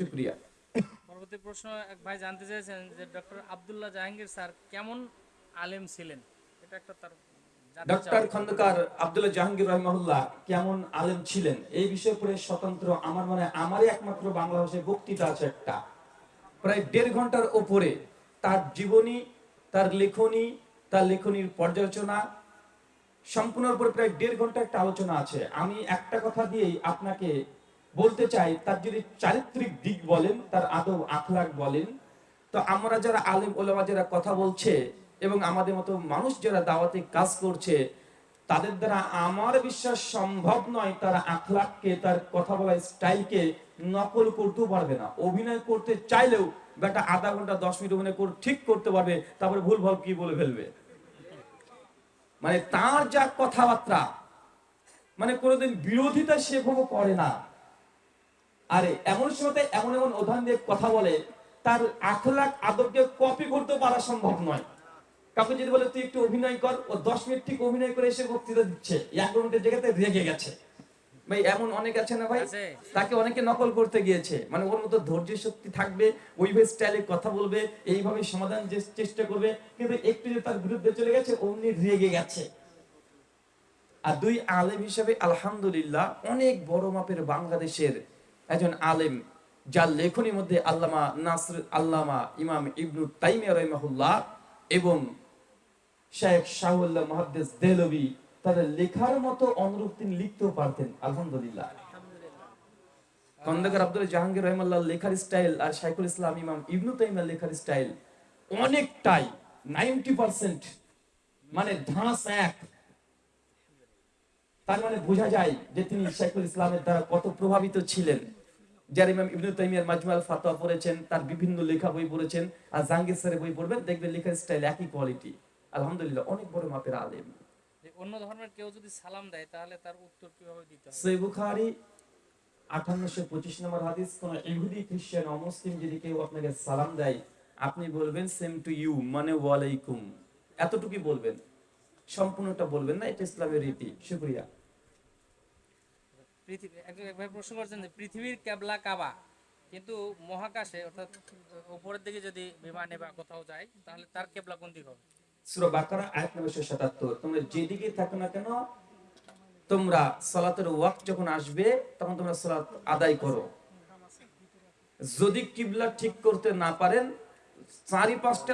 শুক্রিয়া। পরবর্তী প্রশ্ন এক ভাই জানতে চেয়েছেন যে ডক্টর আব্দুল্লাহ জাহাঙ্গীর স্যার কেমন আলেম ছিলেন? এটা একটা তার ডক্টর খন্দকার আব্দুল্লাহ জাহাঙ্গীর রহমাহুল্লাহ কেমন আলেম ছিলেন? এই বিষয়ে পরে স্বতন্ত্র আমার মনে আমারই একমাত্র বাংলা ভাষায় বক্তৃতা আছে একটা। প্রায় দেড় ঘণ্টার ওপরে তার জীবনী তার লেখনী তার লেখনীর পর্যালোচনা সম্পূর্ণ উপরে প্রায় দেড় ঘণ্টা একটা আলোচনা আছে। আমি একটা কথা দিয়েই আপনাকে বলতে চাই, তার যদি চারিত্রিক দিক বলেন, তার আদব আখলাক বলেন, তো আমরা যারা আলেম ওলামা যারা কথা বলছে এবং আমাদের মতো মানুষ যারা দাওয়াতে কাজ করছে, তাদের দ্বারা আমার বিশ্বাস সম্ভব নয় তার আখলাককে তার কথা বলার স্টাইলকে নকল করতেও পারবে না। অভিনয় করতে চাইলেও বেটা আধা ঘণ্টা, দশ মিনিট অভিনয় করে, ঠিক করতে পারবে, তারপরে ভুল ভালো কি বলে ফেলবে। মানে তার যা কথাবার্তা মানে কোনোদিন বিরোধিতা সেভাবে করে না। আরে এমন সময় এমন এমন উদাহরণ দিয়ে কথা বলে তার আখলাক আদবকে কপি করতে পারা সম্ভব নয়। কাউকে যদি বলে তুই একটু অভিনয় কর ও দশ মিনিট ঠিক অভিনয় করে এসে বক্তৃতা দিচ্ছে। এক মিনিটের জায়গাতে রেগে গেছে। ভাই এমন অনেক আছে না ভাই? তাকে অনেকে নকল করতে গিয়েছে। মানে ওর মতো ধৈর্য শক্তি থাকবে ওইভাবে স্টাইলে কথা বলবে এইভাবে সমাধান যে চেষ্টা করবে কিন্তু একটু যে তার বিরুদ্ধে চলে গেছে অমনি রেগে গেছে। আর দুই আলেম হিসেবে আলহামদুলিল্লাহ অনেক বড় মাপের বাংলাদেশের একজন আলেম যার লেখনীর মধ্যে আল্লামা নাসর আল্লামা ইমাম ইবনু তাইমিয়া রহিমাহুল্লাহ এবং শেখ শাহুল্লাহ মহাদ্দেস দেলবি তাদের লেখার মতো অনুরূপ তিনি লিখতেও পারতেন আলহামদুলিল্লাহ। খন্দকার আব্দুল জাহাঙ্গীর রহমাল্লাহ লেখার স্টাইল আর শাইখুল ইসলাম ইমাম ইবনু তাইমিয়া লেখার স্টাইল অনেকটাই নাইনটি পার্সেন্ট মানে ধাঁস এক। তার মানে বোঝা যায় যে তিনি শাইখুল ইসলামের দ্বারা কত প্রভাবিত ছিলেন। যার ইমাম ইবনু তাইমিয়ার মাজমুআল ফাতোয়া পড়েছেন তার বিভিন্ন লেখা বই পড়েছেন আর জাহাঙ্গীর স্যারের বই পড়বেন দেখবেন লেখার স্টাইল একই কোয়ালিটি আলহামদুলিল্লাহ অনেক বড় মাপের আলেম। অন্য ধর্মের কেউ যদি সালাম দেয় তাহলে তার উত্তর কীভাবে দিতে হবে? বুখারি নম্বর হাদিস কোন ইহুদি খ্রিস্টান অমুসলিম যদি কেউ আপনাকে সালাম দেয় আপনি বলবেন সেম টু ইউ মানে ওয়ালাইকুম। এতটুকুই বলবেন। সম্পূর্ণটা বলবেন না এটা ইসলামের রীতি শুক্রিয়া। পৃথিবী প্রশ্ন করছেন যে পৃথিবীর কেবলা কাবা? কিন্তু মহাকাশে, অর্থাৎ উপরের দিকে যদি বিমানে বা কোথাও যায়, তাহলে তার কেবলা কোন দিক হবে? সূরা বাকারা, আয়াত নম্বর 177 তোমরা যেদিকে থাকো না কেন, তোমরা সালাতের ওয়াক্ত যখন আসবে, তখন তোমরা সালাত আদায় করো। যদি কিবলা ঠিক করতে না পারেন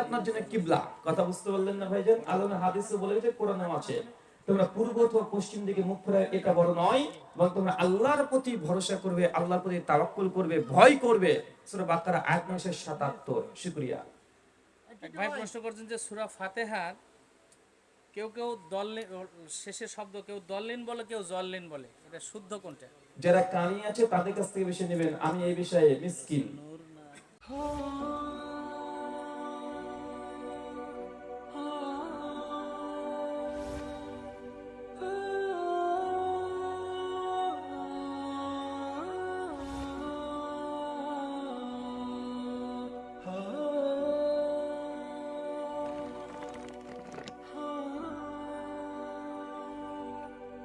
আপনার জন্য কিবলা। কথা বুঝতে পারলেন না ভাইজান? আলমে হাদিসে বলে কোরআনেও আছে। তোমরা পূর্ব অথবা পশ্চিম দিকে মুখ ফেরা এটা বড় নয় এবং তোমরা আল্লাহর প্রতি ভরসা করবে আল্লাহর প্রতি তাওয়াক্কুল করবে ভয় করবে। সূরা বাকারা আয়াত নম্বর 77 শুকরিয়া। ভাই প্রশ্ন করছেন যে সুরা ফাতেহার কেউ কেউ দললিন শেষের শব্দ কেউ দললিন বলে কেউ জললিন বলে। এটা শুদ্ধ কোনটা? যারা কানি আছে তাদের কাছ থেকে বেশি নেবেন। আমি এই বিষয়ে মিসকিন।